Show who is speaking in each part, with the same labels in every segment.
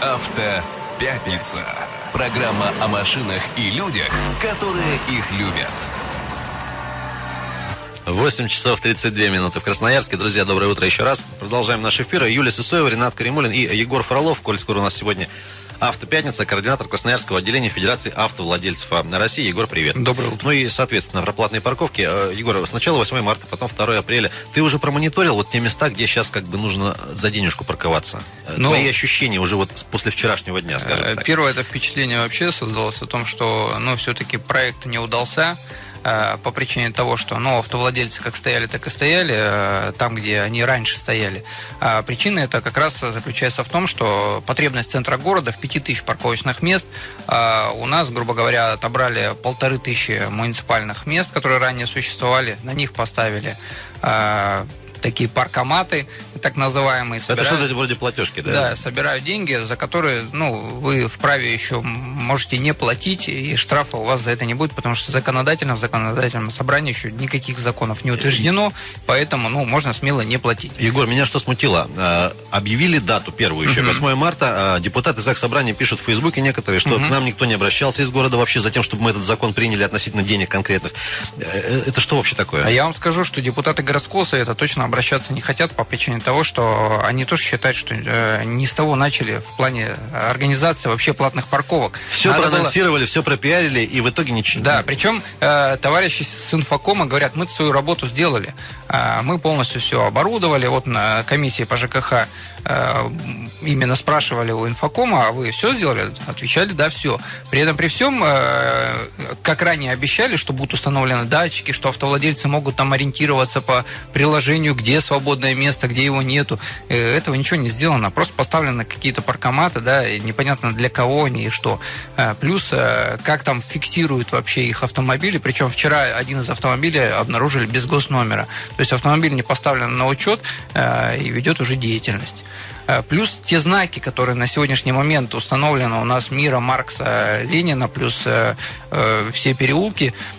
Speaker 1: Автопятница. Программа о машинах и людях, которые их любят.
Speaker 2: 8 часов 32 минуты в Красноярске. Друзья, доброе утро еще раз. Продолжаем наш эфир. Юлия Сысоева, Ренат Каримулин и Егор Фролов. Коль скоро у нас сегодня Автопятница, координатор Красноярского отделения Федерации автовладельцев России. Егор, привет.
Speaker 3: Доброе утро.
Speaker 2: Ну и, соответственно, про платные парковки. Э, Егор, сначала 8 марта, потом 2 апреля. Ты уже промониторил вот те места, где сейчас как бы нужно за денежку парковаться? Э, ну, Твои ощущения уже вот после вчерашнего дня, скажем
Speaker 3: э, так. Первое это впечатление вообще создалось о том, что, ну, все-таки проект не удался. Э, по причине того, что ну, автовладельцы как стояли, так и стояли э, там, где они раньше стояли. А причина это как раз заключается в том, что потребность центра города в 5000 парковочных мест а у нас, грубо говоря, отобрали полторы тысячи муниципальных мест, которые ранее существовали, на них поставили такие паркоматы, так называемые.
Speaker 2: Собирают, Это что-то вроде платежки, да?
Speaker 3: Да, собирают деньги, за которые ну, вы вправе еще можете не платить, и штрафа у вас за это не будет, потому что законодательно в законодательном собрании еще никаких законов не утверждено, поэтому ну, можно смело не платить.
Speaker 2: Егор, меня что смутило? А, объявили дату первую еще, 8 марта. А, депутаты ЗАГС Собрания пишут в Фейсбуке некоторые, что к нам никто не обращался из города вообще за тем, чтобы мы этот закон приняли относительно денег конкретных. Э, э, это что вообще такое?
Speaker 3: А я вам скажу, что депутаты городского совета точно обращаться не хотят по причине того, что они тоже считают, что э, не с того начали в плане организации вообще платных парковок.
Speaker 2: Все Надо проанонсировали, было... все пропиарили, и в итоге ничего.
Speaker 3: Да, причем э, товарищи с инфокома говорят, мы свою работу сделали. Э, мы полностью все оборудовали. Вот на комиссии по ЖКХ Э, именно спрашивали у инфокома, а вы все сделали? Отвечали, да, все. При этом при всем, э, как ранее обещали, что будут установлены датчики, что автовладельцы могут там ориентироваться по приложению, где свободное место, где его нету. Э, этого ничего не сделано. Просто поставлены какие-то паркоматы, да, и непонятно для кого они и что. Плюс, как там фиксируют вообще их автомобили. Причем вчера один из автомобилей обнаружили без госномера. То есть автомобиль не поставлен на учет и ведет уже деятельность. Э, плюс те знаки, которые на сегодняшний момент установлены у нас Мира, Маркса, Ленина, плюс э, э, все переулки, Э,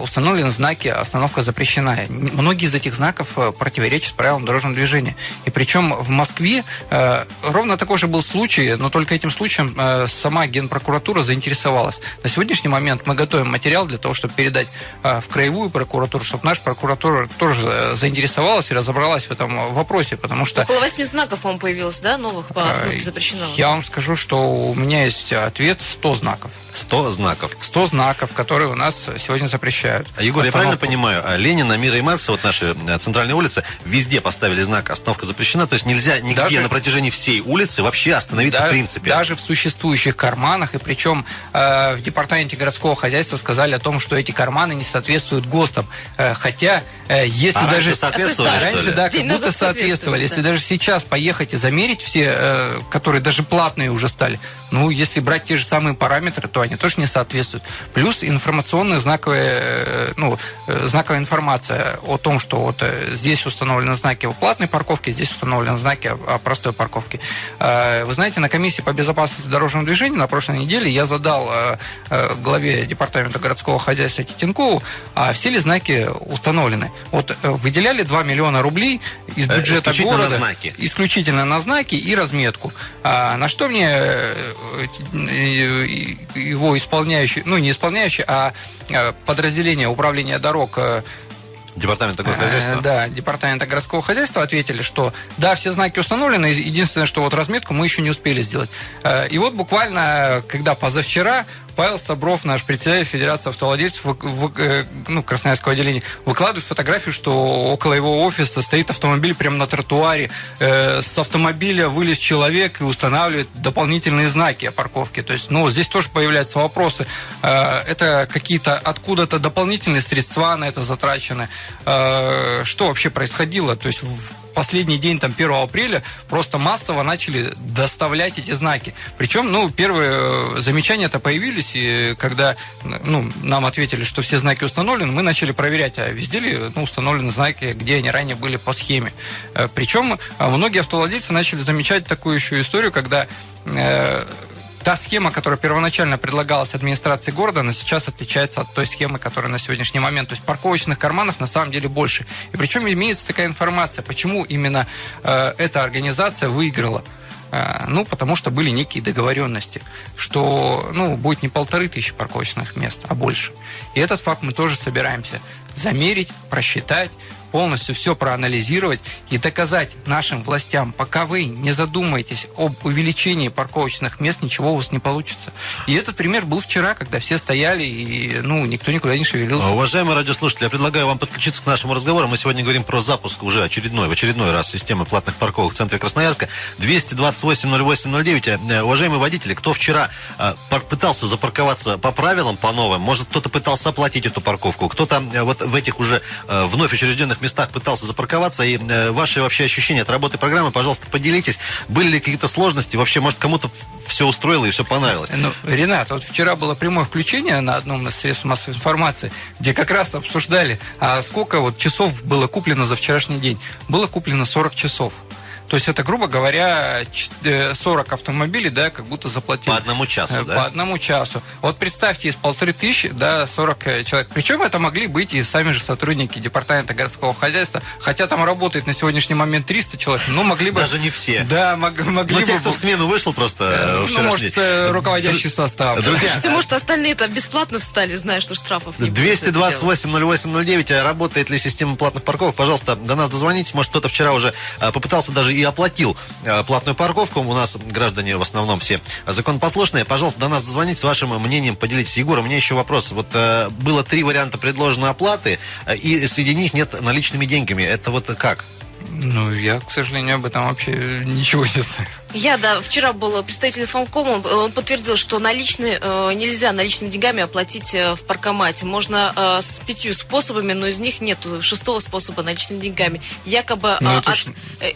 Speaker 3: установлены знаки «Остановка запрещена». Многие из этих знаков э, противоречат правилам дорожного движения. И причем в Москве э, ровно такой же был случай, но только этим случаем сама Генпрокуратура заинтересовалась. На сегодняшний момент мы готовим материал для того, чтобы передать в краевую прокуратуру, чтобы наша прокуратура тоже заинтересовалась и разобралась в этом вопросе, потому что...
Speaker 4: Около восьми знаков, по-моему, появилось, да, новых по остановке запрещено?
Speaker 3: Я вам скажу, что у меня есть ответ 100 знаков.
Speaker 2: 100 знаков.
Speaker 3: 100 знаков, которые у нас сегодня запрещают.
Speaker 2: А, Егор, я правильно понимаю, а Ленина, Мира и Маркса, вот наши э, центральные улицы, везде поставили знак «Остановка запрещена», то есть нельзя нигде даже, на протяжении всей улицы вообще остановиться
Speaker 3: да,
Speaker 2: в принципе.
Speaker 3: Даже в существующих карманах, и причем э, в департаменте городского хозяйства сказали о том, что эти карманы не соответствуют ГОСТам. Э, хотя, э, если
Speaker 2: а
Speaker 3: даже...
Speaker 2: соответствовали, а
Speaker 3: раньше, да, как будто соответствовали. Да. Если даже сейчас поехать и замерить все, э, которые даже платные уже стали, ну, если брать те же самые параметры, то они тоже не соответствуют. Плюс информационная знаковая, э, ну, э, знаковая информация о том, что вот э, здесь установлены знаки о платной парковке, здесь установлены знаки о простой парковке. Вы знаете, на комиссии по безопасности дорожного движения на прошлой неделе я задал главе департамента городского хозяйства Титенкову, а все ли знаки установлены. Вот выделяли 2 миллиона рублей из бюджета исключительно города.
Speaker 2: На знаки.
Speaker 3: Исключительно на знаки и разметку. А на что мне его исполняющий, ну не исполняющий, а подразделение управления дорог э,
Speaker 2: Департамента городского э, хозяйства?
Speaker 3: Да, департамента городского хозяйства ответили, что да, все знаки установлены, единственное, что вот разметку мы еще не успели сделать. Э, и вот буквально, когда позавчера Павел Стабров, наш председатель Федерации автовладельцев в, в, э, ну, Красноярского отделения, выкладывает фотографию, что около его офиса стоит автомобиль прямо на тротуаре. Э, с автомобиля вылез человек и устанавливает дополнительные знаки о парковке. То есть, ну, здесь тоже появляются вопросы. Э, это какие-то откуда-то дополнительные средства на это затрачены. Э, что вообще происходило? То есть, последний день, там, 1 апреля, просто массово начали доставлять эти знаки. Причем, ну, первые э, замечания-то появились, и когда ну, нам ответили, что все знаки установлены, мы начали проверять, а везде ли ну, установлены знаки, где они ранее были по схеме. Э, Причем э, многие автовладельцы начали замечать такую еще историю, когда та схема, которая первоначально предлагалась администрации города, она сейчас отличается от той схемы, которая на сегодняшний момент. То есть парковочных карманов на самом деле больше. И причем имеется такая информация, почему именно э, эта организация выиграла. Э, ну, потому что были некие договоренности, что, ну, будет не полторы тысячи парковочных мест, а больше. И этот факт мы тоже собираемся замерить, просчитать, полностью все проанализировать и доказать нашим властям, пока вы не задумаетесь об увеличении парковочных мест, ничего у вас не получится. И этот пример был вчера, когда все стояли и ну, никто никуда не шевелился.
Speaker 2: Уважаемые радиослушатели, я предлагаю вам подключиться к нашему разговору. Мы сегодня говорим про запуск уже очередной, в очередной раз системы платных парковок в центре Красноярска. 228-08-09. Э, уважаемые водители, кто вчера э, пытался запарковаться по правилам, по новым, может кто-то пытался оплатить эту парковку, кто-то э, вот в этих уже вновь учрежденных разных местах пытался запарковаться. И э, ваши вообще ощущения от работы программы, пожалуйста, поделитесь. Были ли какие-то сложности? Вообще, может, кому-то все устроило и все понравилось?
Speaker 3: Ну, Ренат, вот вчера было прямое включение на одном из средств массовой информации, где как раз обсуждали, а сколько вот часов было куплено за вчерашний день. Было куплено 40 часов. То есть это, грубо говоря, 40 автомобилей, да, как будто заплатили.
Speaker 2: По одному часу,
Speaker 3: э,
Speaker 2: да?
Speaker 3: По одному часу. Вот представьте, из полторы тысячи, да, 40 э, человек. Причем это могли быть и сами же сотрудники департамента городского хозяйства, хотя там работает на сегодняшний момент 300 человек, но могли бы...
Speaker 2: Даже не все.
Speaker 3: Да, мог, могли
Speaker 2: ну,
Speaker 3: бы...
Speaker 2: те, кто в смену вышел просто
Speaker 3: э, Ну, может, руководящий состав.
Speaker 4: Друзья, Слушайте, может, остальные это бесплатно встали, зная, что штрафов не
Speaker 2: 228-08-09. Работает ли система платных парковок? Пожалуйста, до нас дозвонитесь. Может, кто-то вчера уже попытался даже и оплатил Э, платную парковку. У нас граждане в основном все законопослушные. Пожалуйста, до нас дозвонить с вашим мнением, поделитесь. Егор, у меня еще вопрос. Вот э, было три варианта предложенной оплаты, э, и среди них нет наличными деньгами. Это вот как?
Speaker 3: Ну, я, к сожалению, об этом вообще ничего не знаю.
Speaker 4: Я, да, вчера был представитель Фомкома, он, подтвердил, что наличные, э, нельзя наличными деньгами оплатить э, в паркомате. Можно э, с пятью способами, но из них нет шестого способа наличными деньгами. Якобы,
Speaker 3: ну,
Speaker 4: от,
Speaker 3: ж...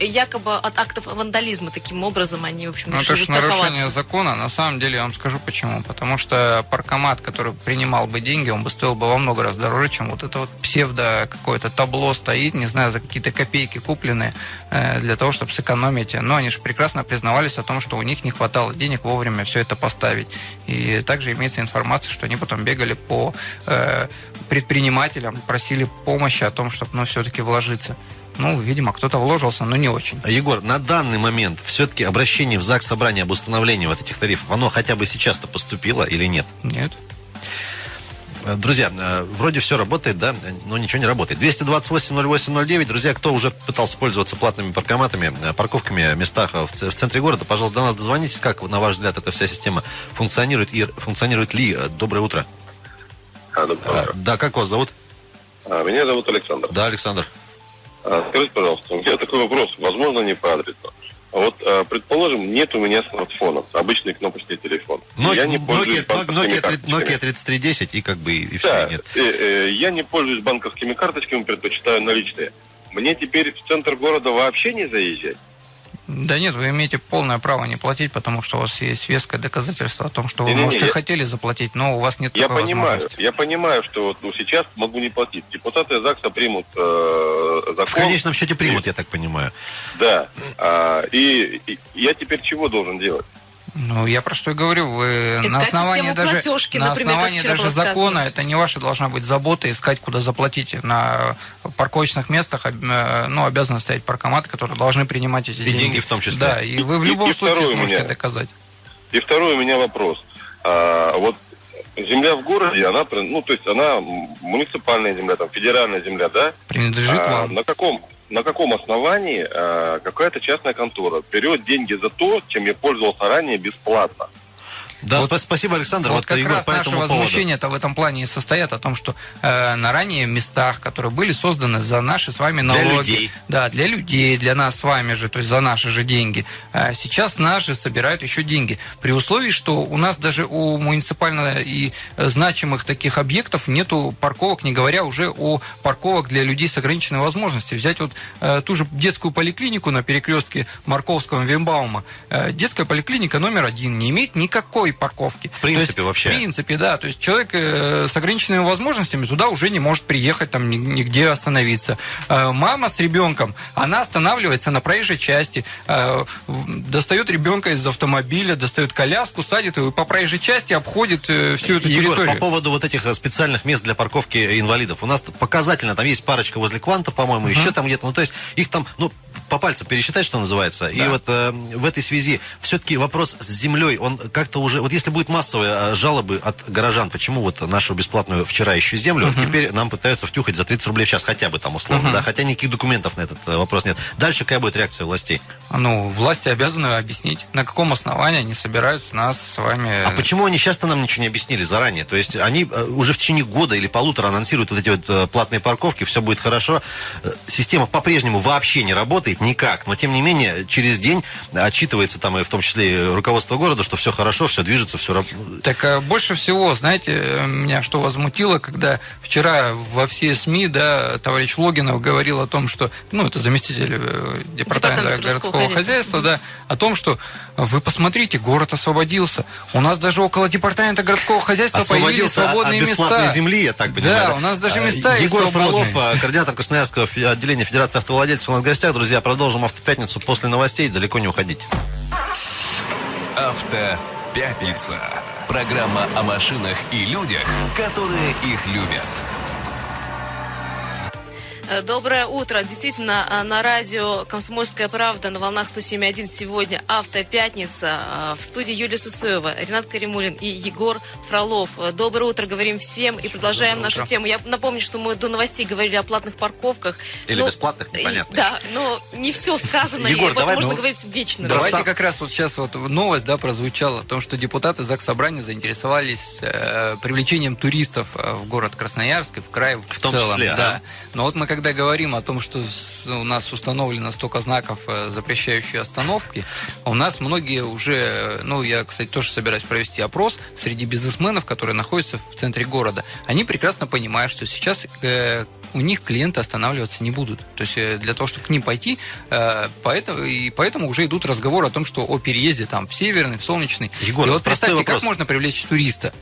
Speaker 4: якобы от актов вандализма таким образом они, в общем,
Speaker 3: ну, это же нарушение закона. На самом деле, я вам скажу почему. Потому что паркомат, который принимал бы деньги, он бы стоил бы во много раз дороже, чем вот это вот псевдо какое-то табло стоит, не знаю, за какие-то копейки купленные э, для того, чтобы сэкономить. Но они же прекрасно признают признавались о том, что у них не хватало денег вовремя все это поставить. И также имеется информация, что они потом бегали по э, предпринимателям, просили помощи о том, чтобы ну, все-таки вложиться. Ну, видимо, кто-то вложился, но не очень.
Speaker 2: Егор, на данный момент все-таки обращение в ЗАГС собрания об установлении вот этих тарифов, оно хотя бы сейчас-то поступило или нет?
Speaker 3: Нет.
Speaker 2: Э, друзья, э, вроде все работает, да, но ничего не работает. 228-08-09. Друзья, кто уже пытался пользоваться платными паркоматами, э, парковками местах в центре города, пожалуйста, до нас дозвонитесь. Как, на ваш взгляд, эта вся система функционирует и функционирует ли? Доброе утро.
Speaker 5: А, доброе утро.
Speaker 2: Да, как вас зовут?
Speaker 5: А, меня зовут Александр.
Speaker 2: Да, Александр.
Speaker 5: А, скажите, пожалуйста, у меня такой вопрос, возможно, не по адресу. Вот, э, предположим, нет у меня смартфона, обычный кнопочный телефон.
Speaker 2: Nokia, я не пользуюсь Nokia, Nokia, Nokia 3310 и как бы и все, да, нет.
Speaker 5: Э, э, я не пользуюсь банковскими карточками, предпочитаю наличные. Мне теперь в центр города вообще не заезжать?
Speaker 3: Да нет, вы имеете полное право не платить, потому что у вас есть веское доказательство о том, что вы, не, может, не, и я... хотели заплатить, но у вас нет
Speaker 5: я
Speaker 3: такой
Speaker 5: понимаю,
Speaker 3: возможности.
Speaker 5: Я понимаю, что вот, ну, сейчас могу не платить. Депутаты ЗАГСа примут э, закон. В
Speaker 2: конечном счете примут, и... я так понимаю.
Speaker 5: Да. А, и, и я теперь чего должен делать?
Speaker 3: Ну, я про что и говорю, вы
Speaker 4: искать
Speaker 3: на основании даже,
Speaker 4: платежки,
Speaker 3: на
Speaker 4: например,
Speaker 3: основании даже закона, это не ваша должна быть забота искать, куда заплатить. На парковочных местах э, ну, обязаны стоять паркоматы, которые должны принимать эти
Speaker 2: и
Speaker 3: деньги.
Speaker 2: деньги в том числе.
Speaker 3: Да, и вы в любом и, случае и сможете меня, доказать.
Speaker 5: И второй у меня вопрос. А, вот земля в городе, она, ну, то есть она муниципальная земля, там, федеральная земля, да?
Speaker 3: Принадлежит а, вам.
Speaker 5: На каком, на каком основании э, какая-то частная контора берет деньги за то, чем я пользовался ранее бесплатно.
Speaker 2: Да, вот, спасибо, Александр.
Speaker 3: Вот, вот как Егор, раз наши возмущения-то в этом плане и состоят о том, что э, на ранее местах, которые были созданы за наши с вами налоги,
Speaker 2: для людей.
Speaker 3: да, для людей, для нас с вами же, то есть за наши же деньги, э, сейчас наши собирают еще деньги. При условии, что у нас даже у муниципально и значимых таких объектов нету парковок, не говоря уже о парковок для людей с ограниченной возможностью. Взять вот э, ту же детскую поликлинику на перекрестке Марковского и Вимбаума. Э, детская поликлиника номер один не имеет никакой парковки.
Speaker 2: В принципе,
Speaker 3: есть,
Speaker 2: вообще.
Speaker 3: В принципе, да. То есть человек э, с ограниченными возможностями туда уже не может приехать, там нигде остановиться. Э, мама с ребенком, она останавливается на проезжей части, э, достает ребенка из автомобиля, достает коляску, садит его и по проезжей части обходит всю эту
Speaker 2: Егор,
Speaker 3: территорию.
Speaker 2: по поводу вот этих специальных мест для парковки инвалидов. У нас показательно, там есть парочка возле Кванта, по-моему, uh-huh. еще там где-то. Ну, то есть их там, ну, по пальцам пересчитать, что называется. И вот э, в этой связи все-таки вопрос с землей, он как-то уже... Вот если будет массовые э, жалобы от горожан, почему вот нашу бесплатную вчера еще землю, uh теперь нам пытаются втюхать за 30 рублей в час, хотя бы там условно, uh да, хотя никаких документов на этот э, вопрос нет. Дальше какая будет реакция властей?
Speaker 3: Ну, власти обязаны объяснить, на каком основании они собираются нас с вами...
Speaker 2: А почему они часто нам ничего не объяснили заранее? То есть они э, уже в течение года или полутора анонсируют вот эти вот платные парковки, все будет хорошо. Система по-прежнему вообще не работает никак, но тем не менее через день отчитывается там и в том числе и руководство города, что все хорошо, все движется, все работает.
Speaker 3: Так а больше всего, знаете, э, меня что возмутило, когда вчера во все СМИ, да, товарищ Логинов говорил о том, что, ну, это заместитель э, департамента
Speaker 4: Департамент городского
Speaker 3: городского хозяйства, да, о том, что вы посмотрите, город освободился. У нас даже около департамента городского хозяйства появились
Speaker 2: от
Speaker 3: свободные
Speaker 2: бесплатной
Speaker 3: места.
Speaker 2: земли, я так понимаю.
Speaker 3: Да, у нас даже места
Speaker 2: А,
Speaker 3: есть
Speaker 2: Егор
Speaker 3: свободные.
Speaker 2: Фролов, координатор Красноярского отделения Федерации автовладельцев у нас в гостях. Друзья, продолжим автопятницу после новостей. Далеко не уходите.
Speaker 1: Автопятница. Программа о машинах и людях, которые их любят.
Speaker 4: Э, Доброе утро. Действительно, э, на радио «Комсомольская правда» на волнах 107.1 сегодня «Автопятница». Э, В студии Юлия Сусоева, Ренат Каримулин и Егор Фролов. Доброе утро говорим всем и продолжаем
Speaker 3: Доброе
Speaker 4: нашу
Speaker 3: утро.
Speaker 4: тему. Я напомню, что мы до новостей говорили о платных парковках.
Speaker 2: Или
Speaker 4: Ну,
Speaker 2: бесплатных,
Speaker 4: и-
Speaker 2: непонятно.
Speaker 4: Да, но не все сказано,
Speaker 2: Егор,
Speaker 4: и об этом
Speaker 2: давай,
Speaker 4: можно
Speaker 2: ну,
Speaker 4: говорить вечно.
Speaker 3: Давайте как раз вот сейчас вот новость, да, прозвучала о том, что депутаты ЗАГС Собрания заинтересовались э, привлечением туристов в город Красноярск и в край в,
Speaker 2: В том
Speaker 3: целом.
Speaker 2: числе,
Speaker 3: да.
Speaker 2: ага.
Speaker 3: Но вот мы когда говорим о том, что у нас установлено столько знаков, э, запрещающие остановки, у нас многие уже, э, ну, я, кстати, тоже собираюсь провести опрос среди бизнесменов, которые находятся в центре города. Они прекрасно понимают, что сейчас э, у них клиенты останавливаться не будут. То есть для того, чтобы к ним пойти, поэтому, и поэтому уже идут разговоры о том, что о переезде там в Северный, в Солнечный.
Speaker 2: Егор,
Speaker 3: и вот представьте,
Speaker 2: вопрос.
Speaker 3: как можно привлечь туриста?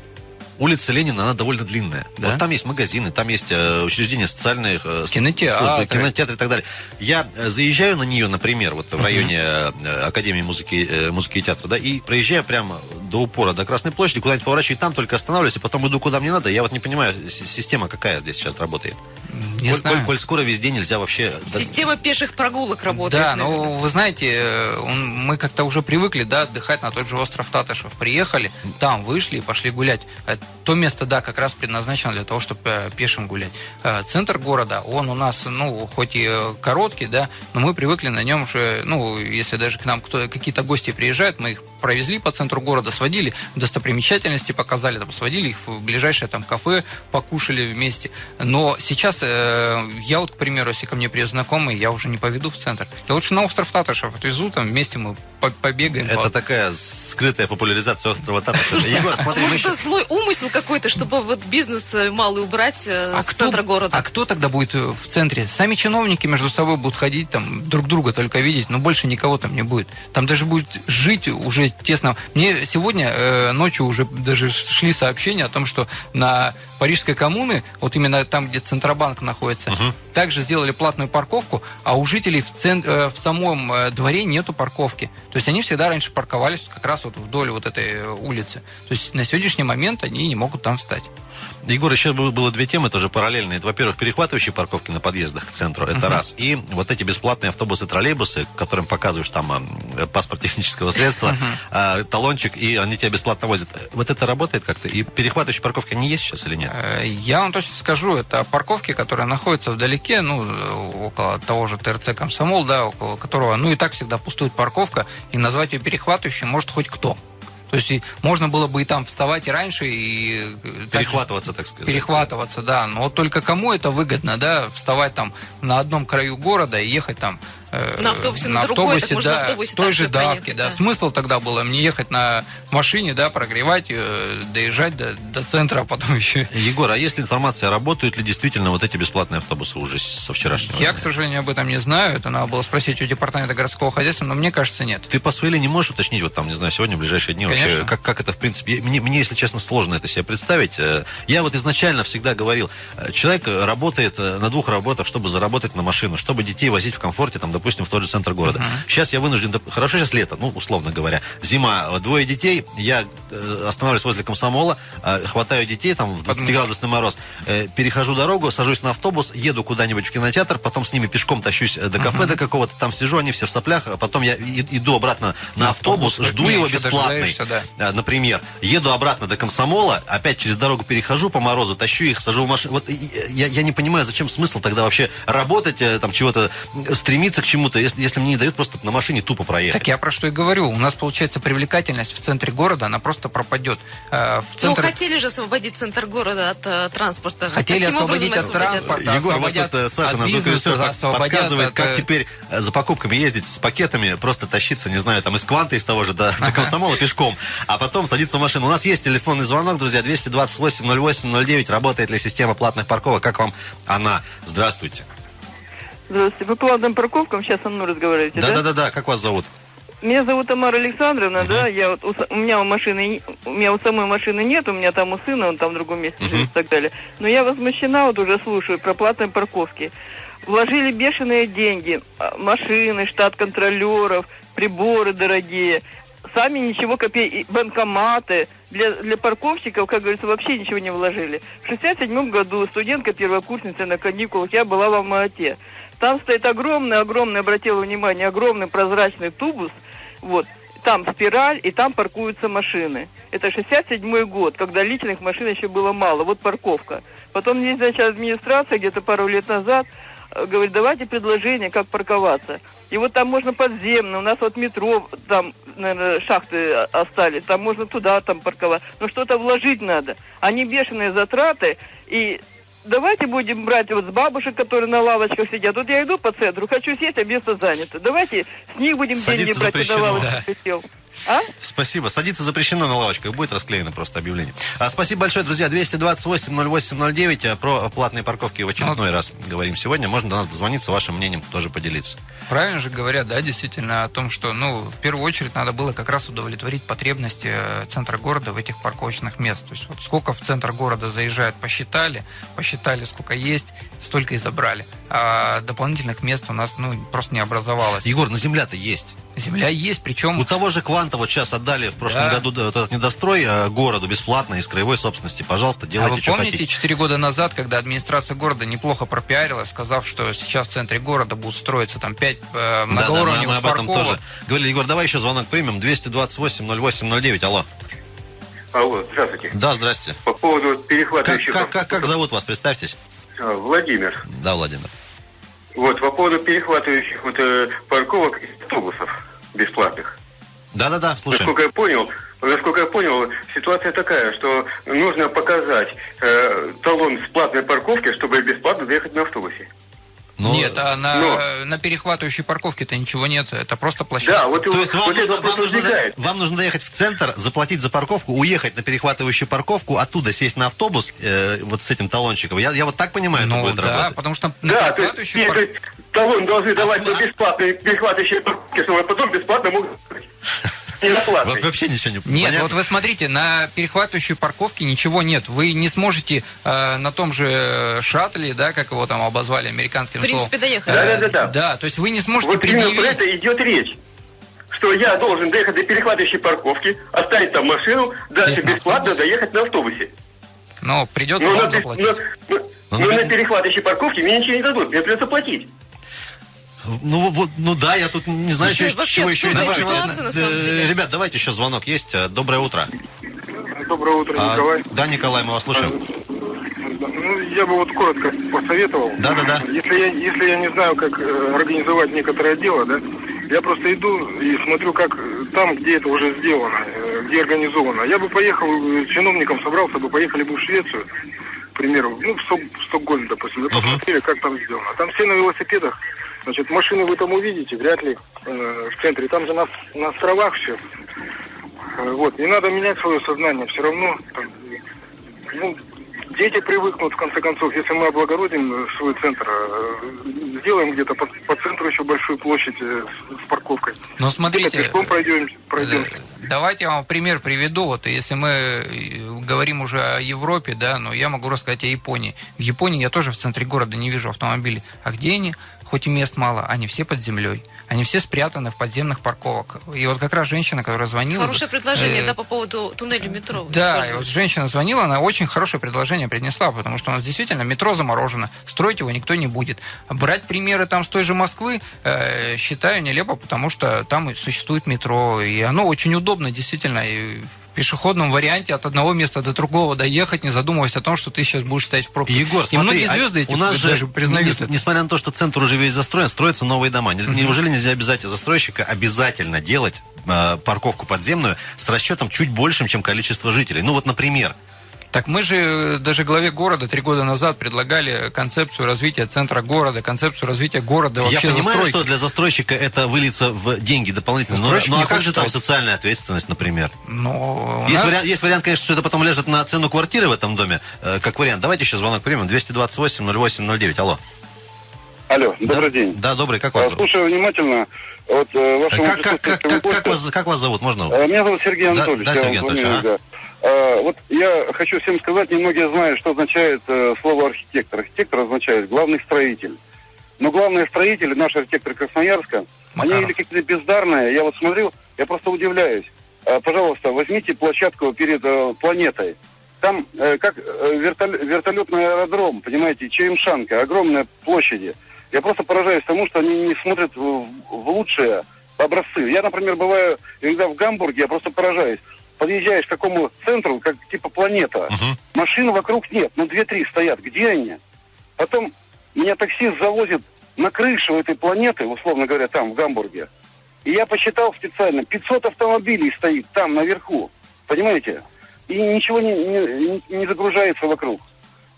Speaker 2: Улица Ленина, она довольно длинная.
Speaker 3: Да?
Speaker 2: Вот там есть магазины, там есть э, учреждения социальных э,
Speaker 3: Кинотеатры.
Speaker 2: службы, кинотеатры и так далее. Я э, заезжаю на нее, например, вот в районе э, Академии музыки, э, музыки и театра, да, и проезжаю прямо до упора, до Красной площади, куда-нибудь поворачиваю, и там только останавливаюсь, и потом иду куда мне надо. Я вот не понимаю, система какая здесь сейчас работает.
Speaker 3: Не
Speaker 2: коль,
Speaker 3: знаю.
Speaker 2: коль- коль скоро везде нельзя вообще...
Speaker 4: Система пеших прогулок работает.
Speaker 3: Да,
Speaker 4: наверное.
Speaker 3: ну вы знаете, мы как-то уже привыкли, да, отдыхать на тот же остров Татышев. Приехали, там вышли и пошли гулять. То место, да, как раз предназначено для того, чтобы э, пешим гулять. Э, Центр города, он у нас, ну, хоть и э, короткий, да, но мы привыкли на нем же, ну, если даже к нам кто, какие-то гости приезжают, мы их провезли по центру города, сводили, достопримечательности показали, там, сводили их в ближайшее там кафе, покушали вместе. Но сейчас э, я вот, к примеру, если ко мне приедет знакомый, я уже не поведу в центр. Я лучше на остров Татышев отвезу, там вместе мы по- побегаем.
Speaker 2: Это
Speaker 3: по-
Speaker 2: такая скрытая популяризация острова Татышева. Егор, смотри, мы еще...
Speaker 4: злой умысел какой-то, чтобы вот бизнес э, малый убрать э,
Speaker 3: А
Speaker 4: с
Speaker 3: кто-
Speaker 4: центра города?
Speaker 3: А кто тогда будет э, в центре? Сами чиновники между собой будут ходить, там, друг друга только видеть, но больше никого там не будет. Там даже будет жить уже тесно. Мне сегодня э, ночью уже даже шли сообщения о том, что на Парижской коммуны, вот именно там, где Центробанк находится, также сделали платную парковку, а у жителей в, цен- э, в самом дворе нету парковки. То есть они всегда раньше парковались как раз вот вдоль вот этой улицы. То есть на сегодняшний момент они не могут там встать.
Speaker 2: Егор, еще было, две темы тоже параллельные. Это, во-первых, перехватывающие парковки на подъездах к центру. Это раз. И вот эти бесплатные автобусы, троллейбусы, которым показываешь там э, паспорт технического средства, э, талончик, и они тебя бесплатно возят. Вот это работает как-то? И перехватывающие парковки, они есть сейчас или нет?
Speaker 3: Э, Я вам точно скажу, это парковки, которые находятся вдалеке, ну, э, около того же ТРЦ «Комсомол», да, около которого, ну, и так всегда пустует парковка, и назвать ее перехватывающей может хоть кто. То есть можно было бы и там вставать и раньше, и... э, так-
Speaker 2: Перехватываться, так сказать.
Speaker 3: Перехватываться, да. Но вот только кому это выгодно, да, вставать там на одном краю города и ехать там
Speaker 4: На автобусе на другой, так можно на
Speaker 3: да,
Speaker 4: автобусе
Speaker 3: той же давке,
Speaker 4: проехать,
Speaker 3: да.
Speaker 4: да.
Speaker 3: Смысл тогда было мне ехать на машине, да, прогревать, э, доезжать до, до центра, а потом еще...
Speaker 2: Егор, а есть ли информация, работают ли действительно вот эти бесплатные автобусы уже со вчерашнего
Speaker 3: Я,
Speaker 2: дня?
Speaker 3: к сожалению, об этом не знаю. Это надо было спросить у департамента городского хозяйства, но мне кажется, нет.
Speaker 2: Ты по своей линии можешь уточнить, вот там, не знаю, сегодня, в ближайшие дни вообще,
Speaker 3: Конечно.
Speaker 2: как, как это, в принципе, мне, мне, если честно, сложно это себе представить. Э, Я вот изначально всегда говорил, э, человек э, работает э, на двух работах, чтобы заработать на машину, чтобы детей возить в комфорте, там, допустим, в тот же центр города. Сейчас я вынужден... Хорошо, сейчас лето, ну, условно говоря. Зима, э, двое детей, я э, останавливаюсь возле комсомола, э, хватаю детей, там, в 20-градусный мороз, перехожу дорогу, сажусь на автобус, еду куда-нибудь в кинотеатр, потом с ними пешком тащусь до кафе до какого-то, там сижу, они все в соплях, а потом я иду обратно на автобус,
Speaker 3: автобус,
Speaker 2: жду его бесплатный.
Speaker 3: да.
Speaker 2: Например, еду обратно до комсомола, опять через дорогу перехожу по морозу, тащу их, сажу в машину. Вот я, я не понимаю, зачем смысл тогда вообще работать, там чего-то стремиться к чему-то, если, если мне не дают просто на машине тупо проехать.
Speaker 3: Так я про что и говорю. У нас, получается, привлекательность в центре города, она просто пропадет. Э, В
Speaker 4: Ну,
Speaker 3: центр...
Speaker 4: хотели же освободить центр города от э, транспорта.
Speaker 3: Хотели
Speaker 4: Каким
Speaker 3: освободить от транспорта.
Speaker 2: Егор, вот
Speaker 3: освободят
Speaker 2: тут э, Саша, наш звукорежиссер, подсказывает,
Speaker 3: от,
Speaker 2: как теперь э, за покупками ездить с пакетами, просто тащиться, не знаю, там из Кванта, из того же, до, до комсомола пешком, а потом садиться в машину. У нас есть телефонный звонок, друзья, 228-08-09. Работает ли система платных парковок? Как вам она? Здравствуйте.
Speaker 6: Здравствуйте. По платным парковкам сейчас со мной разговариваете, да?
Speaker 2: Да-да-да, как вас зовут?
Speaker 6: Меня зовут Тамара Александровна, да, я вот, у, у меня у машины, у меня у самой машины нет, у меня там у сына, он там в другом месте живет и так далее. Но я возмущена, вот уже слушаю, про платные парковки. Вложили бешеные деньги, а, машины, штат контролеров, приборы дорогие, сами ничего копей, банкоматы. Для, для парковщиков, как говорится, вообще ничего не вложили. В 67 году студентка первокурсница на каникулах, я была в Алма-Ате. Там стоит огромный, огромный, обратила внимание, огромный прозрачный тубус, вот, там спираль, и там паркуются машины. Это 67 год, когда личных машин еще было мало. Вот парковка. Потом есть, значит, администрация где-то пару лет назад э, говорит, давайте предложение, как парковаться. И вот там можно подземно, у нас вот метро, там, наверное, шахты о- остались, там можно туда там парковать. Но что-то вложить надо. Они бешеные затраты, и давайте будем брать вот с бабушек, которые на лавочках сидят. Вот я иду по центру, хочу сесть, а место занято. Давайте с них будем
Speaker 2: Садиться
Speaker 6: деньги брать, на лавочках сел. А?
Speaker 2: Спасибо. Садиться запрещено на лавочках. Будет расклеено просто объявление. А, спасибо большое, друзья. 228-08-09. А, Про платные парковки в очередной раз говорим сегодня. Можно до нас дозвониться, вашим мнением тоже поделиться.
Speaker 3: Правильно же говорят, да, действительно, о том, что, ну, в первую очередь надо было как раз удовлетворить потребности э, центра города в этих парковочных мест. То есть вот сколько в центр города заезжают, посчитали, посчитали, сколько есть, столько и забрали. А дополнительных мест у нас, ну, просто не образовалось.
Speaker 2: Егор, на земля-то есть.
Speaker 3: Земля есть, причем...
Speaker 2: У того же Кванта вот сейчас отдали в прошлом
Speaker 3: Да.
Speaker 2: году вот этот недострой э, городу бесплатно из краевой собственности. Пожалуйста,
Speaker 3: А
Speaker 2: делайте,
Speaker 3: вы
Speaker 2: что
Speaker 3: помните,
Speaker 2: хотите.
Speaker 3: 4 года назад, когда администрация города неплохо пропиарилась, сказав, что сейчас в центре города будут строиться там 5 э,
Speaker 2: Да, да, мы,
Speaker 3: многоуровневых
Speaker 2: мы об этом
Speaker 3: парковок.
Speaker 2: тоже говорили. Егор, давай еще звонок примем. 228-08-09. Алло.
Speaker 7: Алло, здравствуйте.
Speaker 2: Да, здрасте.
Speaker 7: По поводу
Speaker 2: Как,
Speaker 7: перехватывающих...
Speaker 2: как, как, как зовут вас? Представьтесь.
Speaker 7: А, Владимир.
Speaker 2: Да, Владимир.
Speaker 7: Вот, по поводу перехватывающих вот, э, парковок и автобусов бесплатных.
Speaker 2: Да-да-да, слушаем.
Speaker 7: Насколько я понял, насколько я понял, ситуация такая, что нужно показать э, талон с платной парковки, чтобы бесплатно доехать на автобусе.
Speaker 2: Ну,
Speaker 3: Нет, а на,
Speaker 7: но-
Speaker 3: на перехватывающей парковке-то ничего нет. Это просто площадка.
Speaker 7: Да, вот,
Speaker 2: То
Speaker 7: вот,
Speaker 2: есть вам,
Speaker 7: вот
Speaker 2: нужно, вам, нужно,
Speaker 7: возникает.
Speaker 2: вам нужно доехать в центр, заплатить за парковку, уехать на перехватывающую парковку, оттуда сесть на автобус э, вот с этим талончиком. Я, я вот так понимаю, это
Speaker 3: Ну
Speaker 2: будет
Speaker 3: да,
Speaker 2: работать.
Speaker 3: потому что на
Speaker 7: Да, то есть, если талон должны давать на бесплатные перехватывающие парковки, чтобы потом бесплатно могут... Платной.
Speaker 2: Вообще ничего не
Speaker 3: Нет,
Speaker 2: понятно.
Speaker 3: вот вы смотрите, на перехватывающей парковке ничего нет. Вы не сможете э, на том же шаттле, да, как его там обозвали американским
Speaker 4: В принципе,
Speaker 3: словом.
Speaker 4: доехать.
Speaker 3: э,
Speaker 7: Да-да-да.
Speaker 3: Да, то есть вы не сможете
Speaker 7: Вот
Speaker 3: предъявить...
Speaker 7: это идет речь. Что я должен доехать до перехватывающей парковки, оставить там машину, дальше бесплатно доехать на автобусе.
Speaker 3: Но придется
Speaker 7: Но,
Speaker 3: вам
Speaker 7: на,
Speaker 3: заплатить.
Speaker 7: но- но- но
Speaker 2: на-
Speaker 7: на перехватывающей парковке мне ничего не дадут, мне придется платить.
Speaker 2: Ну, вот, ну да, я тут не знаю,
Speaker 4: Слушай,
Speaker 2: что,
Speaker 4: вообще
Speaker 2: чего еще
Speaker 4: ситуация, на
Speaker 2: Э,
Speaker 4: самом деле.
Speaker 2: Ребят, давайте еще звонок есть. Э, Доброе утро.
Speaker 8: Доброе утро,
Speaker 2: А,
Speaker 8: Николай.
Speaker 2: да, Николай, мы вас слушаем.
Speaker 8: Ну, я бы вот коротко посоветовал.
Speaker 2: Да-да-да.
Speaker 8: Если я, если я не знаю, как э, организовать некоторое дело, да, я просто иду и смотрю, как там, где это уже сделано, где организовано. Я бы поехал, чиновником собрался бы, поехали бы в Швецию, к примеру, ну, в, Сток- в Стокгольм, допустим, и посмотрели, как там сделано. Там все на велосипедах, значит, машины вы там увидите, вряд ли э, в центре. Там же на, на островах все. Э, Вот, не надо менять свое сознание, все равно там, ну, дети привыкнут, в конце концов, если мы облагородим э, свой центр, э, сделаем где-то по, по центру еще большую площадь э, с, с парковкой. Где-то
Speaker 3: смотрите,
Speaker 8: пешком пройдем, пройдем.
Speaker 3: Давайте я вам пример приведу. Вот если мы говорим уже о Европе, да, но я могу рассказать о Японии. В Японии я тоже в центре города не вижу автомобилей. А где они хоть и мест мало, они все под землей. Они все спрятаны в подземных парковок. И вот как раз женщина, которая звонила...
Speaker 4: Хорошее предложение,
Speaker 3: э,
Speaker 4: да, по поводу туннеля метро.
Speaker 3: Да, и вот женщина звонила, она очень хорошее предложение принесла, потому что у нас действительно метро заморожено, строить его никто не будет. Брать примеры там с той же Москвы э, считаю нелепо, потому что там существует метро, и оно очень удобно, действительно, и пешеходном варианте от одного места до другого доехать, не задумываясь о том, что ты сейчас будешь стоять в пробке.
Speaker 2: Егор,
Speaker 3: и
Speaker 2: смотри,
Speaker 3: многие
Speaker 2: а
Speaker 3: звезды эти
Speaker 2: у нас же,
Speaker 3: даже признают
Speaker 2: нес-
Speaker 3: это.
Speaker 2: несмотря на то, что центр уже весь застроен, строятся новые дома. Не- Неужели нельзя обязать застройщика обязательно делать э, парковку подземную с расчетом чуть большим, чем количество жителей? Ну вот, например,
Speaker 3: Так мы же э, даже главе города три года назад предлагали концепцию развития центра города, концепцию развития города вообще
Speaker 2: я понимаю,
Speaker 3: застройки.
Speaker 2: что для застройщика это выльется в деньги дополнительные. Но, ну а как же там социальная ответственность, например?
Speaker 3: Но
Speaker 2: Есть,
Speaker 3: нас-
Speaker 2: вариант, есть вариант, конечно, что это потом ляжет на цену квартиры в этом доме. Э, как вариант. Давайте еще звонок примем. 228-08-09. Алло.
Speaker 9: Алло, добрый
Speaker 2: да?
Speaker 9: день.
Speaker 2: Да, добрый. Как вас
Speaker 9: А,
Speaker 2: зовут?
Speaker 9: Слушаю внимательно. Вот э, вашему
Speaker 2: Как, как, как, как, как вас, как вас зовут? Можно?
Speaker 9: Э, Меня зовут Сергей
Speaker 2: Да,
Speaker 9: Анатольевич.
Speaker 2: да,
Speaker 9: я
Speaker 2: Сергей Анатольевич,
Speaker 9: звоню, да. А, Вот я хочу всем сказать, немногие знают, что означает э, слово архитектор. Архитектор означает главный строитель. Но главные строители, наши архитекторы Красноярска,
Speaker 3: Макаров.
Speaker 9: они или какие-то бездарные. Я вот смотрю, я просто удивляюсь. А, Пожалуйста, возьмите площадку перед э, планетой. Там э, как вертол- вертолетный аэродром, понимаете, Чаемшанка, огромные площади. Я просто поражаюсь тому, что они не смотрят в, в лучшие образцы. Я, например, бываю иногда в Гамбурге, я просто поражаюсь. Подъезжаешь к такому центру, как типа планета.
Speaker 2: Мгм.
Speaker 9: Машин вокруг нет, ну две-три стоят. Где они? Потом меня таксист завозит на крышу этой планеты, условно говоря, там, в Гамбурге. И я посчитал специально, 500 автомобилей стоит там, наверху. Понимаете? И ничего не, не- не загружается вокруг.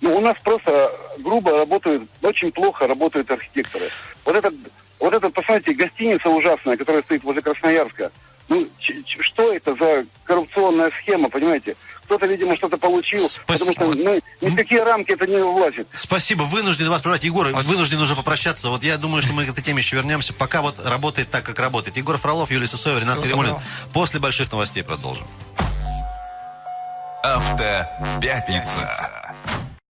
Speaker 9: Ну, у нас просто грубо работают, очень плохо работают архитекторы. Вот этот, вот этот, посмотрите, гостиница ужасная, которая стоит возле Красноярска. Ну, ч- ч- что это за коррупционная схема, понимаете? Кто-то, видимо, что-то получил,
Speaker 2: Спасибо.
Speaker 9: потому что ну, ни в какие рамки это не влазит.
Speaker 2: Спасибо, вынужден вас прервать. Егор, вынужден уже попрощаться. Вот я думаю, что мы к этой теме еще вернемся. Пока вот работает так, как работает. Егор Фролов, Юлия Сысоева, Ренат
Speaker 3: доброго.
Speaker 2: После больших новостей продолжим.
Speaker 1: Автопятница.